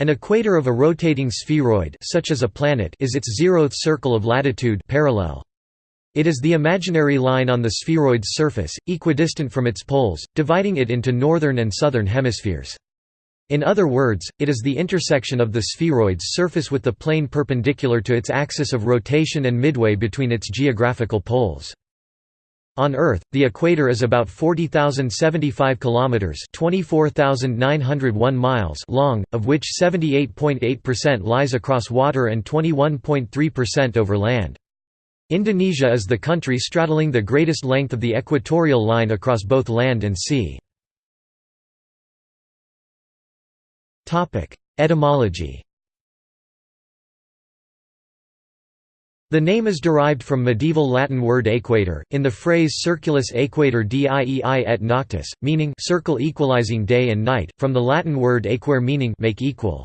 An equator of a rotating spheroid such as a planet is its zeroth circle of latitude parallel. It is the imaginary line on the spheroid's surface, equidistant from its poles, dividing it into northern and southern hemispheres. In other words, it is the intersection of the spheroid's surface with the plane perpendicular to its axis of rotation and midway between its geographical poles. On Earth, the equator is about 40,075 kilometers (24,901 miles) long, of which 78.8% lies across water and 21.3% over land. Indonesia is the country straddling the greatest length of the equatorial line across both land and sea. Topic: Etymology The name is derived from medieval Latin word equator, in the phrase circulus equator diei et noctis, meaning circle equalizing day and night, from the Latin word aequare meaning make equal.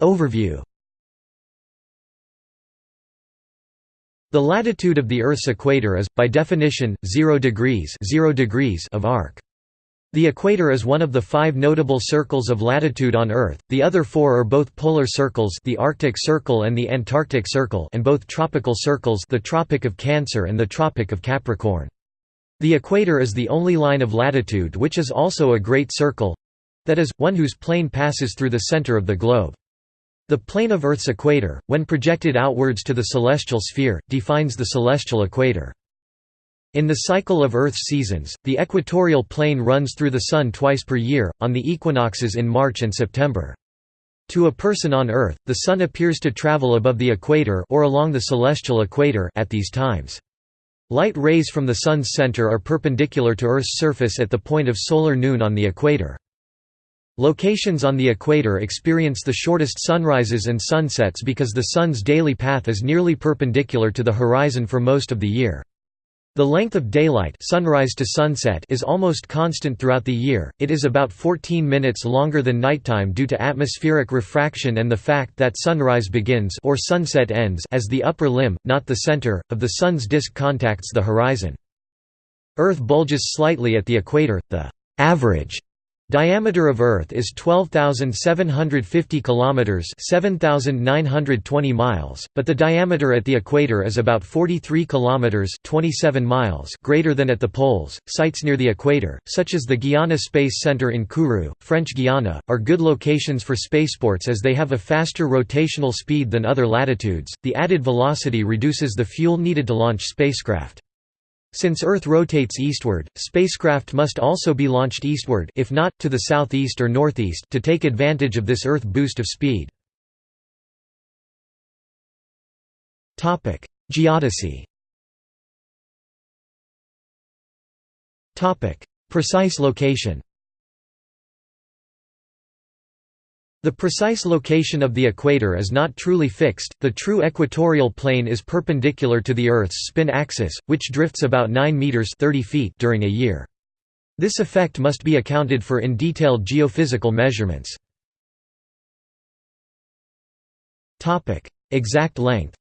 Overview The latitude of the Earth's equator is, by definition, 0 degrees, 0 degrees of arc. The equator is one of the five notable circles of latitude on Earth, the other four are both polar circles the Arctic Circle and the Antarctic Circle and both tropical circles the Tropic of Cancer and the Tropic of Capricorn. The equator is the only line of latitude which is also a great circle—that is, one whose plane passes through the center of the globe. The plane of Earth's equator, when projected outwards to the celestial sphere, defines the celestial equator. In the cycle of Earth's seasons, the equatorial plane runs through the Sun twice per year, on the equinoxes in March and September. To a person on Earth, the Sun appears to travel above the equator or along the celestial equator at these times. Light rays from the Sun's center are perpendicular to Earth's surface at the point of solar noon on the equator. Locations on the equator experience the shortest sunrises and sunsets because the Sun's daily path is nearly perpendicular to the horizon for most of the year. The length of daylight sunrise to sunset is almost constant throughout the year, it is about 14 minutes longer than nighttime due to atmospheric refraction and the fact that sunrise begins or sunset ends as the upper limb, not the center, of the Sun's disk contacts the horizon. Earth bulges slightly at the equator, the average Diameter of Earth is 12,750 kilometers, 7,920 miles, but the diameter at the equator is about 43 kilometers, 27 miles greater than at the poles. Sites near the equator, such as the Guiana Space Center in Kourou, French Guiana, are good locations for spaceports as they have a faster rotational speed than other latitudes. The added velocity reduces the fuel needed to launch spacecraft. Since Earth rotates eastward, spacecraft must also be launched eastward if not, to the southeast or northeast to take advantage of this Earth boost of speed. Geodesy Precise location The precise location of the equator is not truly fixed, the true equatorial plane is perpendicular to the Earth's spin axis, which drifts about 9 meters 30 feet during a year. This effect must be accounted for in detailed geophysical measurements. Exact length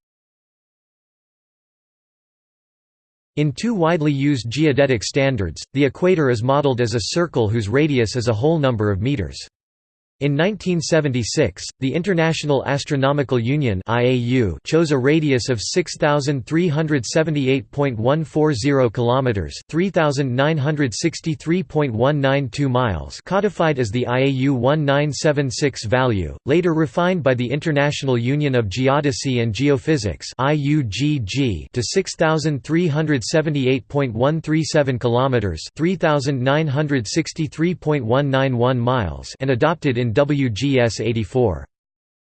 In two widely used geodetic standards, the equator is modeled as a circle whose radius is a whole number of meters. In 1976, the International Astronomical Union (IAU) chose a radius of 6378.140 kilometers, 3963.192 miles, codified as the IAU 1976 value, later refined by the International Union of Geodesy and Geophysics (IUGG) to 6378.137 kilometers, 3963.191 miles, and adopted in in WGS 84.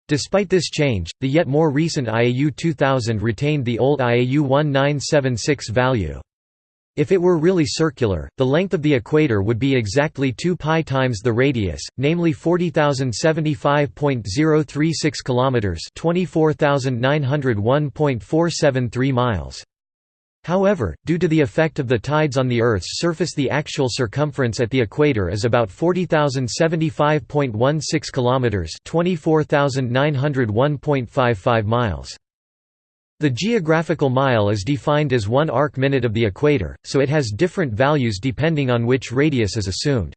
Despite this change, the yet more recent IAU 2000 retained the old IAU 1976 value. If it were really circular, the length of the equator would be exactly 2 pi times the radius, namely 40,075.036 kilometers, 24,901.473 miles. However, due to the effect of the tides on the Earth's surface the actual circumference at the equator is about 40,075.16 kilometers, 24,901.55 miles. The geographical mile is defined as one arc minute of the equator, so it has different values depending on which radius is assumed.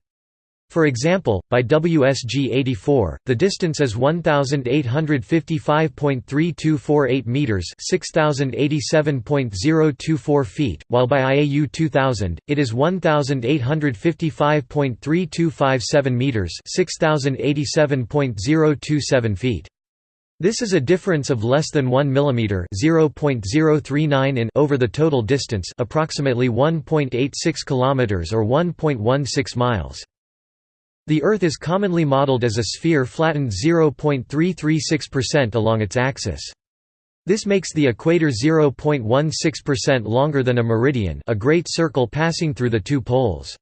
For example, by WGS 84, the distance is 1855.3248 meters, 6087.024 feet, while by IAU 2000, it is 1855.3257 meters, 6087.027 feet. This is a difference of less than 1 mm (0.039 in) over the total distance, approximately 1.86 km or 1.16 miles. The Earth is commonly modeled as a sphere flattened 0.336% along its axis. This makes the equator 0.16% longer than a meridian a great circle passing through the two poles.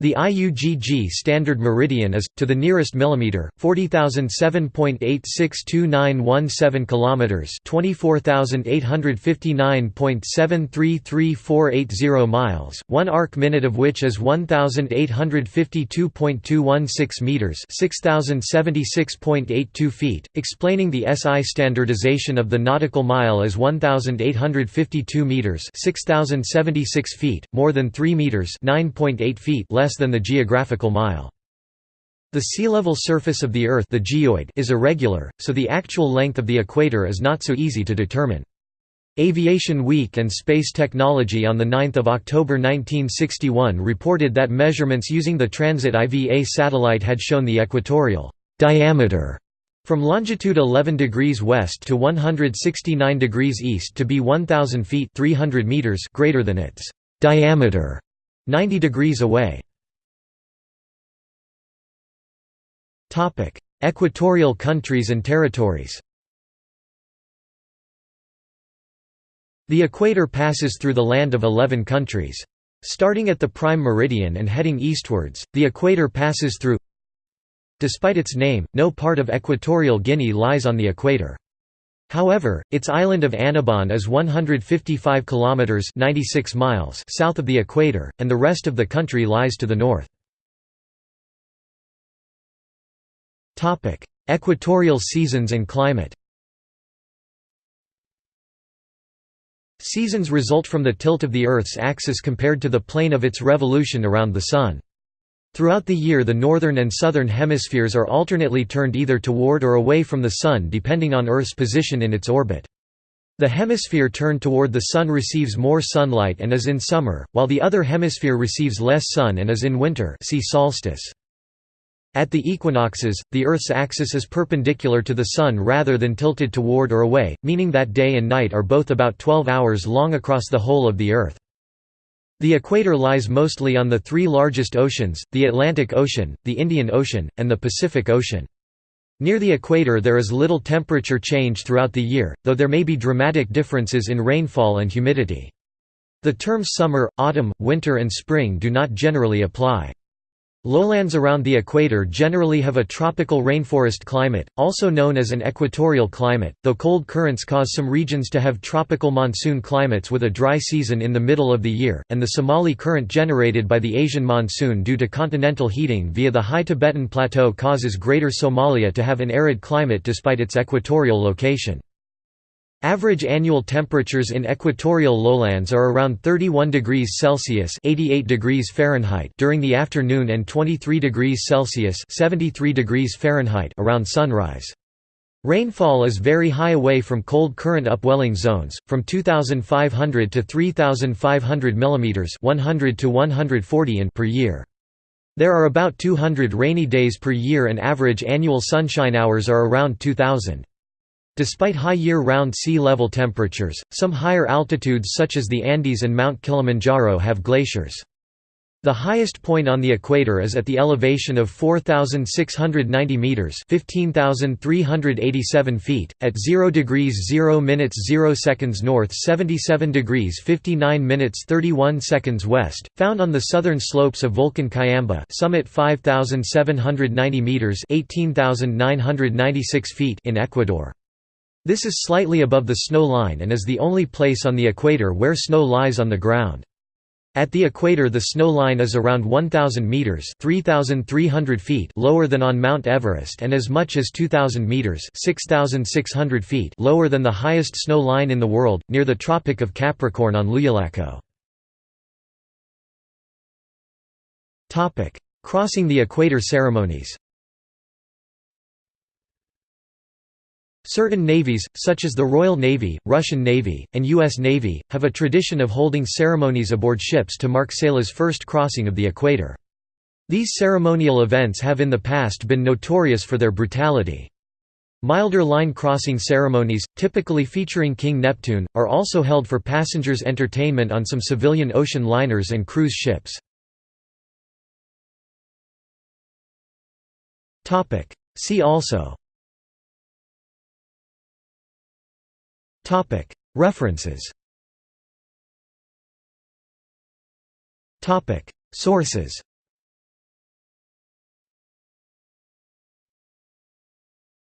The IUGG standard meridian is to the nearest millimeter 40007.862917 kilometers 24859.733480 miles 1 arc minute of which is 1852.216 meters 6076.82 feet. Explaining the SI standardization of the nautical mile as 1852 meters 6076 feet more than 3 meters 9.8 feet less less than the geographical mile. The sea level surface of the Earth the geoid is irregular, so the actual length of the equator is not so easy to determine. Aviation Week and Space Technology on 9 October 1961 reported that measurements using the Transit IVA satellite had shown the equatorial diameter from longitude 11 degrees west to 169 degrees east to be 1000 feet 300 meters greater than its diameter 90 degrees away. Equatorial countries and territories The equator passes through the land of 11 countries. Starting at the prime meridian and heading eastwards, the equator passes through Despite its name, no part of Equatorial Guinea lies on the equator. However, its island of Annobon is 155 kilometers (96 miles) south of the equator, and the rest of the country lies to the north. Topic: Equatorial seasons and climate. Seasons result from the tilt of the Earth's axis compared to the plane of its revolution around the Sun. Throughout the year the northern and southern hemispheres are alternately turned either toward or away from the Sun depending on Earth's position in its orbit. The hemisphere turned toward the Sun receives more sunlight and is in summer, while the other hemisphere receives less sun and is in winter see solstice. At the equinoxes, the Earth's axis is perpendicular to the Sun rather than tilted toward or away, meaning that day and night are both about 12 hours long across the whole of the Earth. The equator lies mostly on the three largest oceans, the Atlantic Ocean, the Indian Ocean, and the Pacific Ocean. Near the equator there is little temperature change throughout the year, though there may be dramatic differences in rainfall and humidity. The terms summer, autumn, winter and spring do not generally apply. Lowlands around the equator generally have a tropical rainforest climate, also known as an equatorial climate, though cold currents cause some regions to have tropical monsoon climates with a dry season in the middle of the year, and the Somali current generated by the Asian monsoon due to continental heating via the high Tibetan Plateau causes Greater Somalia to have an arid climate despite its equatorial location. Average annual temperatures in equatorial lowlands are around 31 degrees Celsius (88 degrees Fahrenheit) during the afternoon and 23 degrees Celsius (73 degrees Fahrenheit) around sunrise. Rainfall is very high away from cold current upwelling zones, from 2,500 to 3,500 mm 100 to 140 in per year. There are about 200 rainy days per year and average annual sunshine hours are around 2,000. Despite high year-round sea level temperatures, some higher altitudes such as the Andes and Mount Kilimanjaro have glaciers. The highest point on the equator is at the elevation of 4,690 meters (15,387 feet) at 0 degrees 0 minutes 0 seconds north, 77 degrees 59 minutes 31 seconds west, found on the southern slopes of Volcan Cayambe, summit 5,790 meters (18,996 feet) in Ecuador. This is slightly above the snow line and is the only place on the equator where snow lies on the ground. At the equator the snow line is around 1,000 metres 3,300 feet lower than on Mount Everest and as much as 2,000 metres 6,600 feet lower than the highest snow line in the world, near the Tropic of Capricorn on Llullaillaco. Crossing the equator ceremonies Certain navies, such as the Royal Navy, Russian Navy, and U.S. Navy, have a tradition of holding ceremonies aboard ships to mark sailors' first crossing of the equator. These ceremonial events have in the past been notorious for their brutality. Milder line crossing ceremonies, typically featuring King Neptune, are also held for passengers' entertainment on some civilian ocean liners and cruise ships. See also References. Topic. Sources